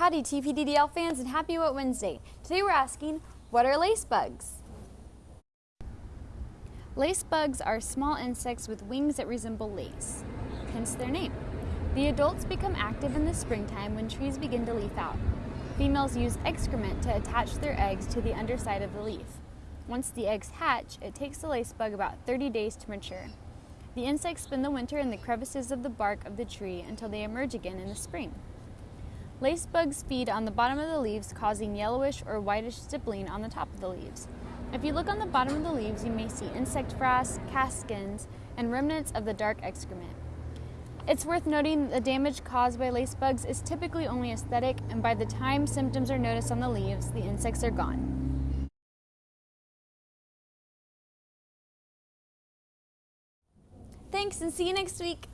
Howdy TPDDL fans and happy Wet Wednesday. Today we're asking, what are lace bugs? Lace bugs are small insects with wings that resemble lace, hence their name. The adults become active in the springtime when trees begin to leaf out. Females use excrement to attach their eggs to the underside of the leaf. Once the eggs hatch, it takes the lace bug about 30 days to mature. The insects spend the winter in the crevices of the bark of the tree until they emerge again in the spring. Lace bugs feed on the bottom of the leaves, causing yellowish or whitish stippling on the top of the leaves. If you look on the bottom of the leaves, you may see insect frass, cast skins, and remnants of the dark excrement. It's worth noting that the damage caused by lace bugs is typically only aesthetic, and by the time symptoms are noticed on the leaves, the insects are gone. Thanks and see you next week.